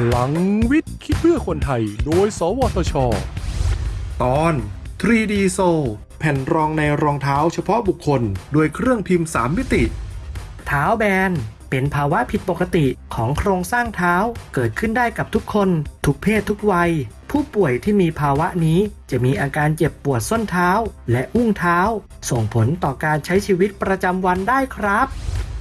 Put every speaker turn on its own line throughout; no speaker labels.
พลังวิทย์คิดเพื่อคนไทย โดย สวทช
ตอน 3D s o แผ่นรองในรองเท้าเฉพาะบุคคลด้วยเครื่องพิมพ์ 3 มิติ
เท้าแบน เป็นภาวะผิดปกติของโครงสร้างเท้าเกิดขึ้นได้กับทุกคน ทุกเพศทุกวัย ผู้ป่วยที่มีภาวะนี้จะมีอาการเจ็บปวดส้นเท้า และอุ้งเท้า ส่งผลต่อการใช้ชีวิตประจำวันได้ครับ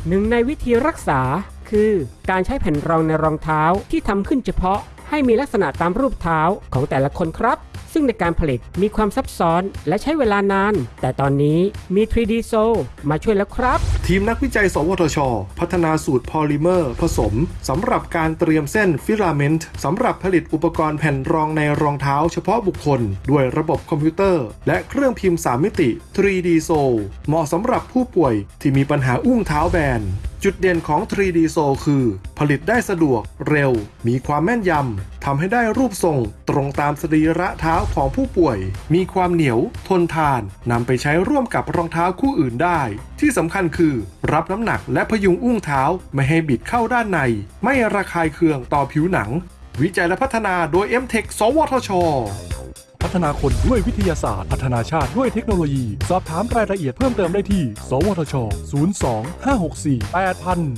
หนึ่งในวิธีรักษา คือการใช้แผ่นรองในรองเท้าที่ทำขึ้นเฉพาะให้มีลักษณะตามรูปเท้าของแต่ละคนครับ ซึ่งในการผลิตมีความซับซ้อนและใช้เวลานาน แต่ตอนนี้มี 3D sole มาช่วยแล้วครับ
ทีมนักวิจัย สวทช พัฒนาสูตรพอลิเมอร์ ผสมสำหรับการเตรียมเส้น filament สำหรับผลิตอุปกรณ์แผ่นรองในรองเท้าเฉพาะบุคคล ด้วยระบบคอมพิวเตอร์ และเครื่องพิมพ์ 3 มิติ 3D s o เหมาะสำหรับผู้ป่วยที่มีปัญหาอุ้งเท้าแบน จุดเด่นของ 3D s o l คือ ผลิตได้สะดวก เร็ว มีความแม่นยำทำให้ได้รูปทรง ตรงตามสรีระเท้าของผู้ป่วย มีความเหนียว ทนทานนำไปใช้ร่วมกับรองเท้าคู่อื่นได้ ที่สำคัญคือ รับน้ำหนักและพยุงอุ้งเท้า ไม่ให้บิดเข้าด้านใน ไม่ระคายเคืองต่อผิวหนัง วิจัยและพัฒนาโดย m t e c h สวทช
พัฒนาคนด้วยวิทยาศาสตร์ พัฒนาชาติด้วยเทคโนโลยี สอบถามรายละเอียดเพิ่มเติมได้ที่ สวทช 02 564 8000